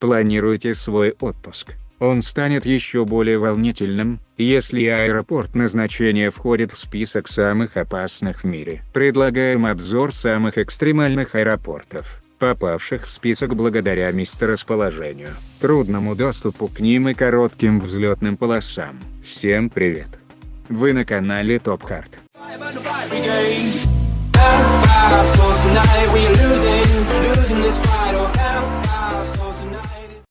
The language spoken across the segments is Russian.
Планируйте свой отпуск. Он станет еще более волнительным, если аэропорт назначения входит в список самых опасных в мире. Предлагаем обзор самых экстремальных аэропортов, попавших в список благодаря месторасположению, трудному доступу к ним и коротким взлетным полосам. Всем привет! Вы на канале Top Hard.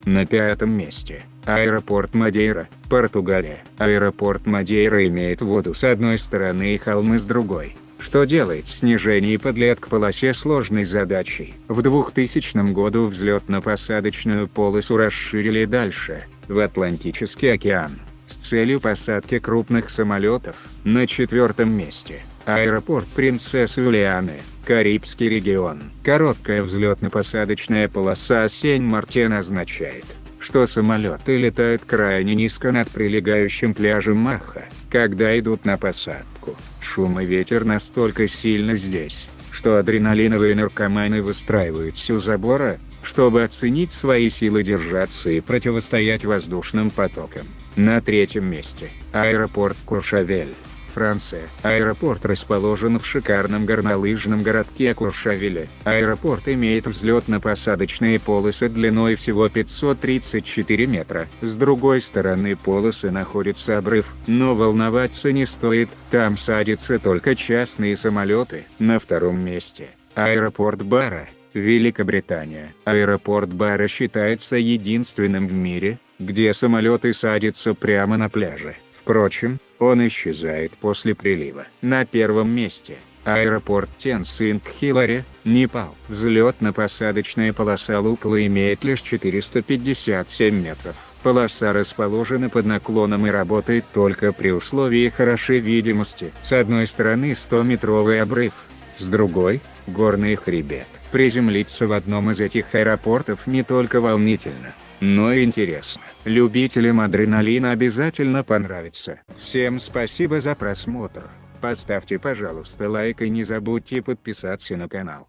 На пятом месте – аэропорт Мадейра, Португалия. Аэропорт Мадейра имеет воду с одной стороны и холмы с другой, что делает снижение подлет к полосе сложной задачей. В 2000 году взлетно-посадочную полосу расширили дальше, в Атлантический океан, с целью посадки крупных самолетов. На четвертом месте – аэропорт Принцессы Юлианы, Карибский регион. Короткая взлетно-посадочная полоса Сень-Мартен означает, что самолеты летают крайне низко над прилегающим пляжем Маха, когда идут на посадку. Шум и ветер настолько сильно здесь, что адреналиновые наркоманы выстраиваются у забора, чтобы оценить свои силы держаться и противостоять воздушным потокам. На третьем месте – аэропорт Куршавель. Франция. Аэропорт расположен в шикарном горнолыжном городке Куршавеле. Аэропорт имеет взлетно-посадочные полосы длиной всего 534 метра. С другой стороны полосы находится обрыв, но волноваться не стоит, там садятся только частные самолеты. На втором месте. Аэропорт Бара. Великобритания. Аэропорт Бара считается единственным в мире, где самолеты садятся прямо на пляже. Впрочем, он исчезает после прилива. На первом месте – аэропорт Тенсинг-Хилари, Непал. Взлетно-посадочная полоса Лукла имеет лишь 457 метров. Полоса расположена под наклоном и работает только при условии хорошей видимости. С одной стороны 100-метровый обрыв, с другой – горный хребет. Приземлиться в одном из этих аэропортов не только волнительно, но и интересно. Любителям адреналина обязательно понравится. Всем спасибо за просмотр. Поставьте пожалуйста лайк и не забудьте подписаться на канал.